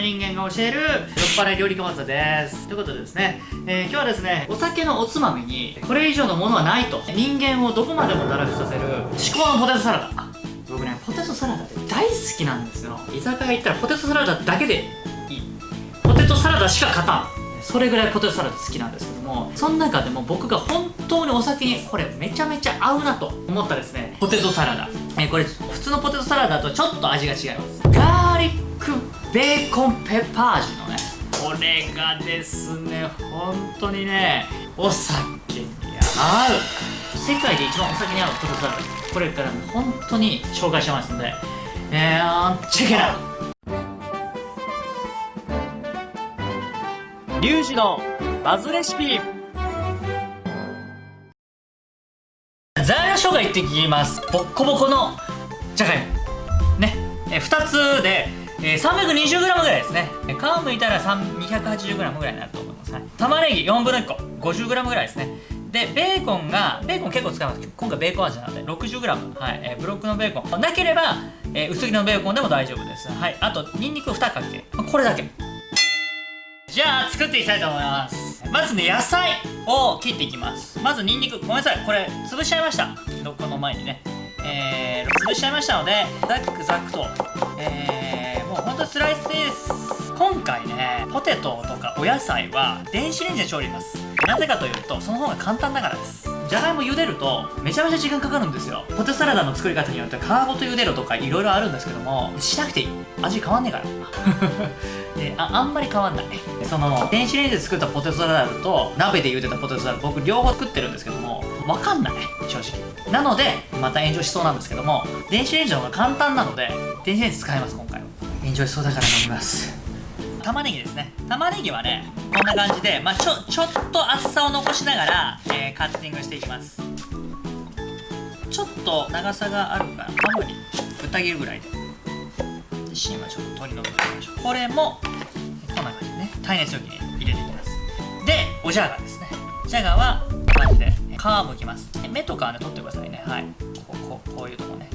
人間が教える酔っ払い料理家技です。ということでですね、えー、今日はですねお酒のおつまみにこれ以上のものはないと。人間をどこまでも堕落させる至高のポテトサラダ。僕ねポテトサラダって大好きなんですよ。居酒屋行ったらポテトサラダだけでいい。ポテトサラダしか勝たん。それぐらいポテトサラダ好きなんですけどもその中でも僕が本当にお酒にこれめちゃめちゃ合うなと思ったですねポテトサラダ、えー、これ普通のポテトサラダとちょっと味が違います。ガーリックベーコンペッパー味のねこれがですね本当にねお酒に合う。世界で一番お酒に合うポテトサラダこれから本当に紹介しますのでえー、チェケラリュウジのバズレシピ。材料紹介いってきます。ボッコボコのじゃがいも。ね。え2つで、えー、320g ぐらいですね。皮むいたら 280g ぐらいになると思います、はい、玉ねぎ4分の1個。50g ぐらいですね。でベーコンがベーコン結構使います今回ベーコン味なので 60g はい、えー、ブロックのベーコン。なければ、えー、薄切りのベーコンでも大丈夫です。はい。あとニンニク2かけ。これだけ。じゃあ作っていきたいと思います。まずね野菜を切っていきます。まずニンニク。ごめんなさい。これ潰しちゃいました。この前にね。えー、潰しちゃいましたのでザックザックとえー、スライスです。今回ねポテトとかお野菜は電子レンジで調理します。なぜかというとその方が簡単だからです。じゃがいも茹でるとめちゃめちゃ時間かかるんですよ。ポテサラダの作り方によって皮ごと茹でろとかいろいろあるんですけどもしなくていい。味変わんねえから。でああんまり変わんない。その電子レンジで作ったポテトサラダと鍋で茹でたポテトサラダ僕両方作ってるんですけども分かんない。正直。なのでまた炎上しそうなんですけども電子レンジの方が簡単なので電子レンジ使います今回は。炎上しそうだから飲みます。玉ねぎですね。玉ねぎはねこんな感じで、まあ、ちょちょっと厚さを残しながら、えー、カッティングしていきます。ちょっと長さがあるから半分にぶた切るぐらいで。芯はちょっと取り除いてみましょう。これもこんな感じでね耐熱容器に入れていきます。でおじゃがですね。じゃがはこんな感じで皮むきます。目とかはね取ってくださいね。はい。こここういうとこね。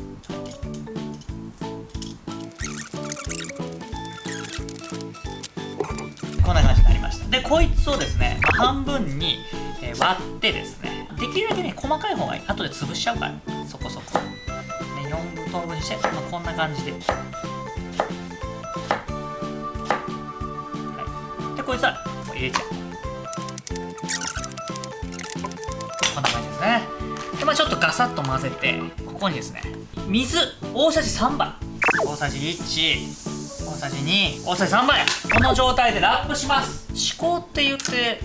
でこいつをですね、まあ、半分に、え、割ってですねできるだけね細かい方がいい。後で潰しちゃうから。そこそこ、ね、4等分にして、まあ、こんな感じで、はい、でこいつはもう入れちゃう。こんな感じですね。でまあちょっとガサッと混ぜてここにですね水大さじ3杯。大さじ1大さじ2大さじ3杯この状態でラップします。思考って言って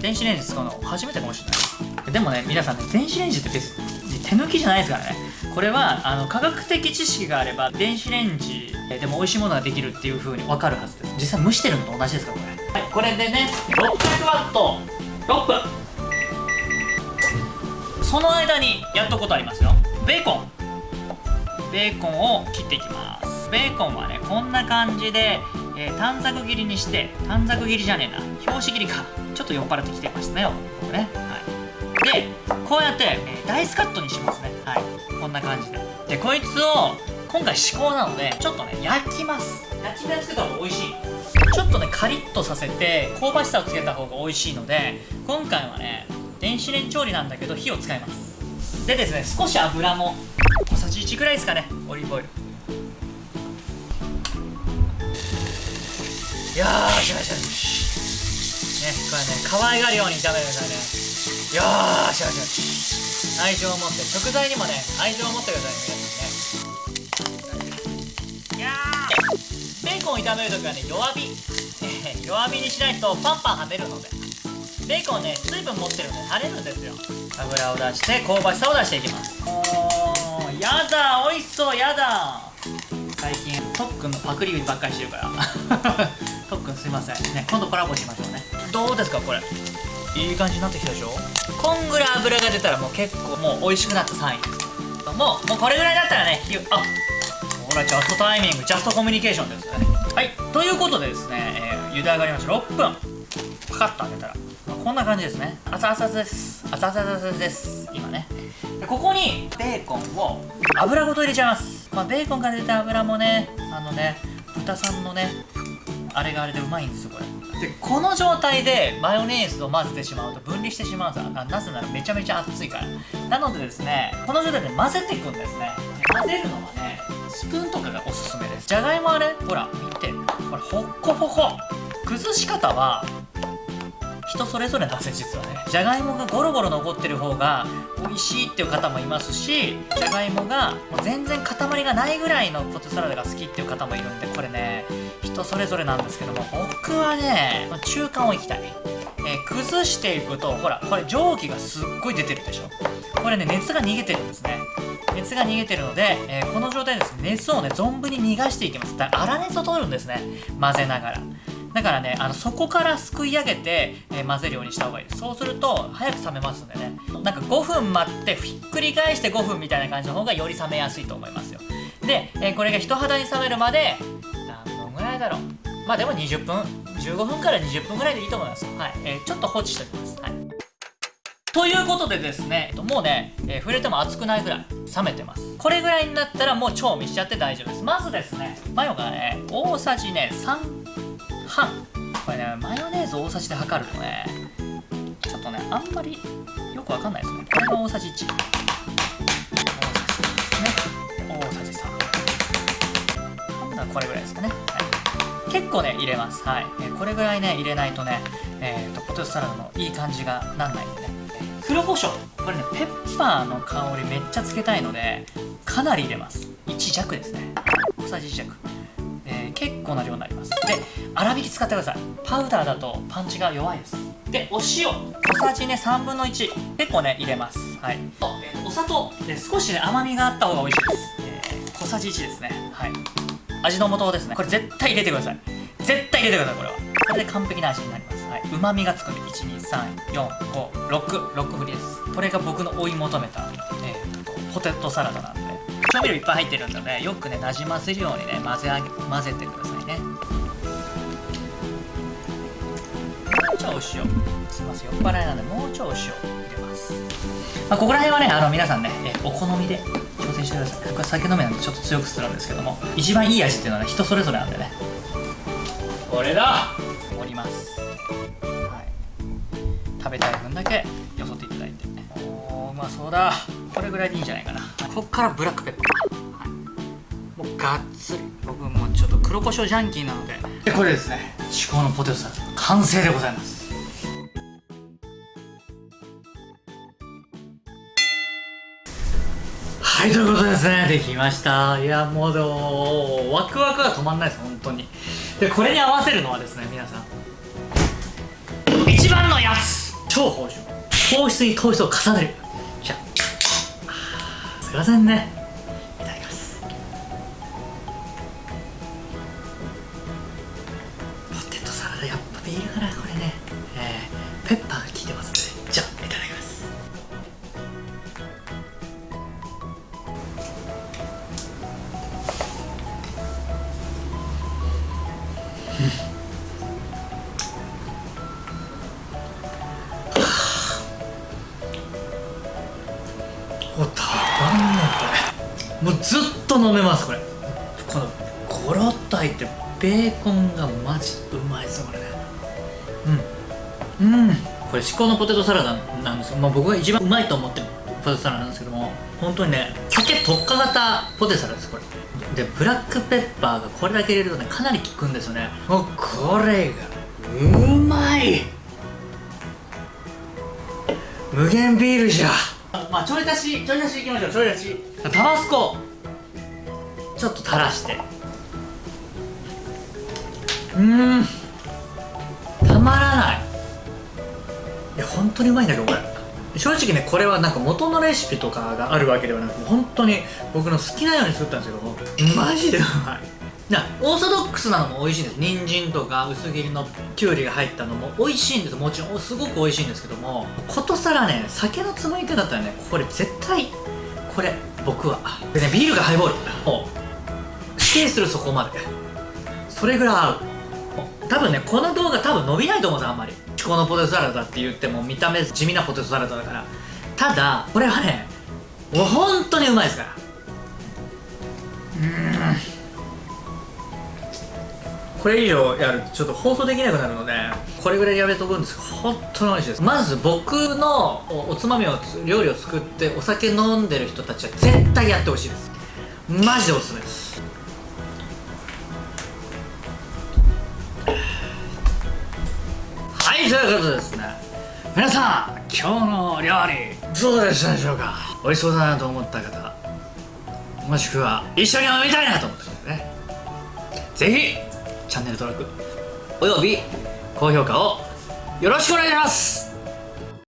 電子レンジ使うの初めてかもしれない。でもね皆さんね電子レンジって別手抜きじゃないですからね。これはあの科学的知識があれば電子レンジでも美味しいものができるっていう風に分かるはずです。実際蒸してるのと同じですからこれ。はいこれでね600ワット。6分。その間にやっとくことありますよ。ベーコン。ベーコンを切っていきます。ベーコンはねこんな感じで、えー、短冊切りにして短冊切りじゃねえな表紙切りかちょっと酔っ払ってきてましたねこね、はい、でこうやって、えー、ダイスカットにしますね。はい。こんな感じで。でこいつを今回至高なのでちょっとね焼きます。焼き目つけた方が美味しい。ちょっとねカリッとさせて香ばしさをつけた方が美味しいので今回はね電子レンジ調理なんだけど火を使います。でですね少し油も小さじ1ぐらいですかねオリーブオイル。よーしよしよしねこれね可愛がるように炒めるからね。よーしよしよし愛情を持って食材にもね愛情を持ってくださいね皆さんね。いやー。ベーコンを炒めるときはね弱火。弱火にしないとパンパンはねるので。ベーコンね水分持ってるんで跳ねるんですよ。油を出して香ばしさを出していきます。おーやだ美味しそうやだ。最近特訓のパクリばっかりしてるから。すいません。ね今度コラボしましょうね。どうですかこれ？いい感じになってきたでしょ？こんぐらい油が出たらもう結構もう美味しくなったサインですもうもうこれぐらいだったらねあほらジャストタイミングジャストコミュニケーションですね。はい。ということでですね、えー、茹で上がりました。6分。パカッと開けたら、まあ、こんな感じですね。熱々です。熱々です。今ね。でここにベーコンを油ごと入れちゃいます。まあベーコンから出た油もねあのね豚さんのねあれがあれでうまいんですよこれ。でこの状態でマヨネーズを混ぜてしまうと分離してしまうんですななぜならめちゃめちゃ熱いから。なのでですねこの状態で混ぜていくんですね。混ぜるのはねスプーンとかがおすすめです。じゃがいもはねほら見て。これほっこほこ。崩し方は人それぞれなんです実はね。じゃがいもがゴロゴロ残ってる方が美味しいっていう方もいますしじゃがいもがもう全然塊がないぐらいのポテトサラダが好きっていう方もいるんでこれね人それぞれなんですけども僕はね中間をいきたい、えー崩していくとほらこれ蒸気がすっごい出てるでしょ。これね熱が逃げてるんですね。熱が逃げてるので、えーこの状態ですね熱をね存分に逃がしていきます。だから粗熱を取るんですね。混ぜながら。だからねあのそこからすくい上げて、えー混ぜるようにした方がいいです。そうすると早く冷めますんでね。なんか5分待ってひっくり返して5分みたいな感じの方がより冷めやすいと思いますよ。で、えーこれが人肌に冷めるまでだろう。まあでも20分15分から20分ぐらいでいいと思います。はい、えーちょっと放置しておきます。はい。ということでですね、もうね、えー触れても熱くないぐらい冷めてます。これぐらいになったらもう調味しちゃって大丈夫です。まずですねマヨがね大さじね3半。これねマヨネーズ大さじで測るとねちょっとねあんまりよくわかんないですね。これが大さじ1大さじ2ですね。大さじ3これぐらいですかね、はい、結構ね入れます。はい、えーこれぐらいね入れないとねえー、とポテトサラダのいい感じがなんないんで。ね黒胡椒これねペッパーの香りめっちゃつけたいのでかなり入れます。1弱ですね。小さじ1弱、えー結構な量になります。で粗挽き使ってください。パウダーだとパンチが弱いです。でお塩。小さじね3分の1結構ね入れます。はい。とえーお砂糖。で少しね甘みがあった方が美味しいです、えー小さじ1ですね。はい。味の素ですね。これ絶対入れてください。絶対入れてくださいこれは。これで完璧な味になります。はい。うまみがつくんで1234566振りです。これが僕の追い求めた、えーとポテトサラダなんで。調味料いっぱい入ってるんでねよくねなじませるようにね混ぜあげ混ぜてくださいね。ちょいお塩す。いません酔っ払いなんでもうちょいお塩入れます。まあ、ここら辺はねあの皆さんね、えお好みで挑戦してください。僕は酒飲みなんでちょっと強くするんですけども一番いい味っていうのはね人それぞれなんでね。これだ。盛ります。はい。食べたい分だけよそっていただいて。おーうまそうだ。これぐらいでいいんじゃないかな。こっからブラックペッパー、はい、もうがっつり。僕もちょっと黒胡椒ジャンキーなので。でこれですね。至高のポテトサラダ完成でございます。はいということですねできました。いやもうでもワクワクが止まんないです本当に。でこれに合わせるのはですね皆さん。一番のやつ超芳醇糖質に糖質を重ねる。じゃあすいませんね。いただきます。ポテトサラダやっぱビールかなこれね。えー、ペッパーが効いてますねじゃあいただきます。おたまんねこれ。もうずっと飲めますこれ。このゴロッと入ってベーコンがマジうまいですこれうん。うん。これ至高のポテトサラダなんですよ、まあ、僕が一番うまいと思ってるポテトサラダなんですけども本当にね酒特化型ポテトサラダですこれ。でブラックペッパーがこれだけ入れるとねかなり効くんですよね。もうこれがうまい。無限ビールじゃ。まあちょい足しちょい足しいきましょう。ちょい足し。タバスコ。ちょっと垂らして。うーん当にうまいんだけどこれ。正直ねこれはなんか元のレシピとかがあるわけではなく本当に僕の好きなように作ったんですけどマジでうまい。いやオーソドックスなのも美味しいんです。人参とか薄切りのきゅうりが入ったのも美味しいんです。もちろんすごく美味しいんですけどもことさらね酒のつまみ手だったらねこれ絶対これ僕は。でねビールがハイボール。を指定するそこまで。それぐらい合う。多分ねこの動画多分伸びないと思うんですあんまり。至高のポテトサラダって言っても見た目地味なポテトサラダだから。ただこれはねもう本当にうまいですから。うん。これ以上やるとちょっと放送できなくなるのでこれぐらいやめとくんですけど本当に美味しいです。まず僕のおつまみを料理を作ってお酒飲んでる人たちは絶対やってほしいです。マジでおすすめです。いということでですね。皆さん今日の料理どうでしたでしょうか？美味しそうだなと思った方もしくは一緒に飲みたいなと思った方ね。是非チャンネル登録および高評価をよろしくお願いします。